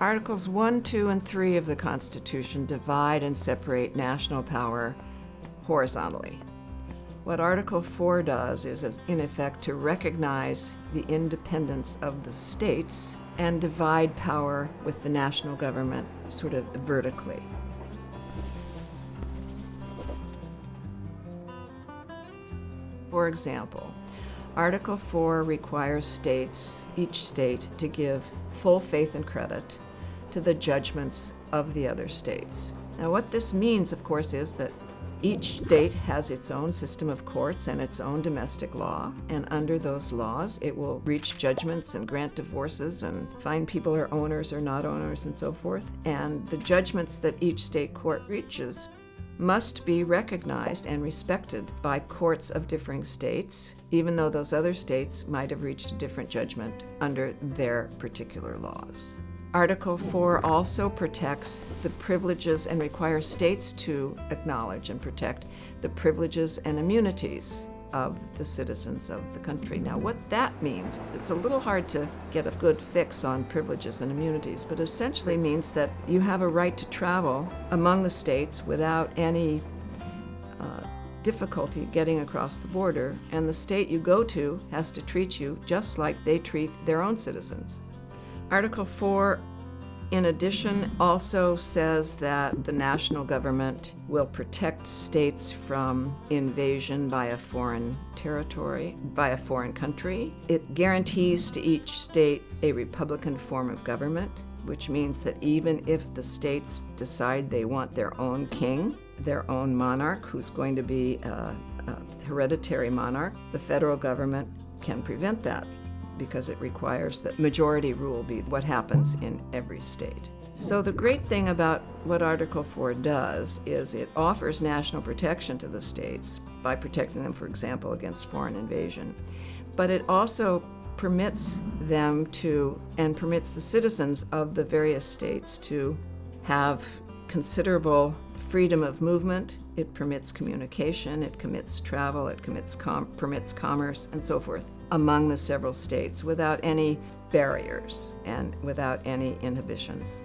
Articles 1, 2, and 3 of the Constitution divide and separate national power horizontally. What Article 4 does is, is, in effect, to recognize the independence of the states and divide power with the national government sort of vertically. For example, Article 4 requires states, each state, to give full faith and credit to the judgments of the other states. Now, what this means, of course, is that each state has its own system of courts and its own domestic law, and under those laws, it will reach judgments and grant divorces and find people are owners or not owners and so forth. And the judgments that each state court reaches must be recognized and respected by courts of differing states, even though those other states might have reached a different judgment under their particular laws. Article 4 also protects the privileges and requires states to acknowledge and protect the privileges and immunities of the citizens of the country. Now, what that means, it's a little hard to get a good fix on privileges and immunities, but essentially means that you have a right to travel among the states without any uh, difficulty getting across the border, and the state you go to has to treat you just like they treat their own citizens. Article 4, in addition, also says that the national government will protect states from invasion by a foreign territory, by a foreign country. It guarantees to each state a Republican form of government, which means that even if the states decide they want their own king, their own monarch, who's going to be a, a hereditary monarch, the federal government can prevent that because it requires that majority rule be what happens in every state. So the great thing about what Article 4 does is it offers national protection to the states by protecting them, for example, against foreign invasion. But it also permits them to, and permits the citizens of the various states to have considerable freedom of movement. It permits communication, it commits travel, it commits com permits commerce, and so forth among the several states without any barriers and without any inhibitions.